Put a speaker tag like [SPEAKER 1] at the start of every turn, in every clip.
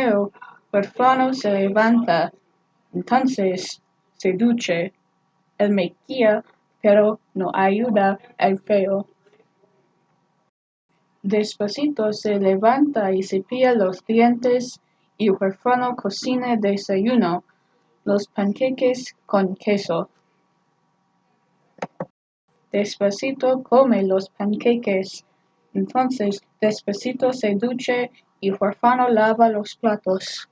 [SPEAKER 1] El huérfano se levanta, entonces se ducha. Él maquilla, pero no ayuda al feo. Despacito se levanta y cepilla los dientes y el huérfano cocina desayuno, los panqueques con queso. Despacito come los panqueques. Entonces despacito se ducha y huérfano lava los platos.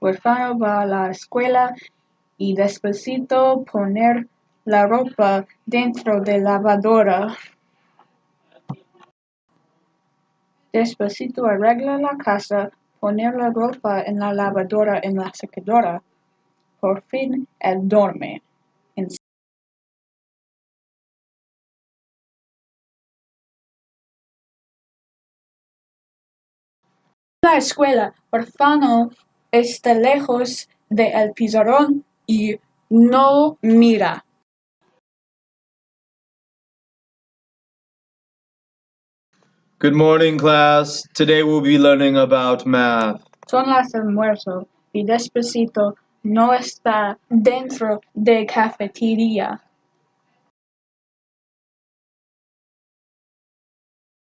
[SPEAKER 1] Huérfano va a la escuela y despacito poner la ropa dentro de lavadora. Despacito arregla la casa, poner la ropa en la lavadora en la secadora. Por fin él duerme. La escuela, huérfano está lejos de el pizarrón y no mira.
[SPEAKER 2] Good morning, class. Today we'll be learning about math.
[SPEAKER 1] Son las almuerzo y despacito no está dentro de cafetería.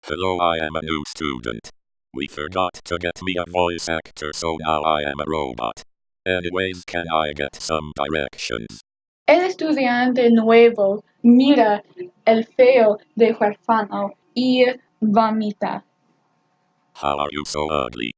[SPEAKER 3] Hello, I am a new student. We forgot to get me a voice actor, so now I am a robot. Anyways, can I get some directions?
[SPEAKER 1] El estudiante nuevo mira el feo de huérfano y vomita.
[SPEAKER 3] How are you so ugly?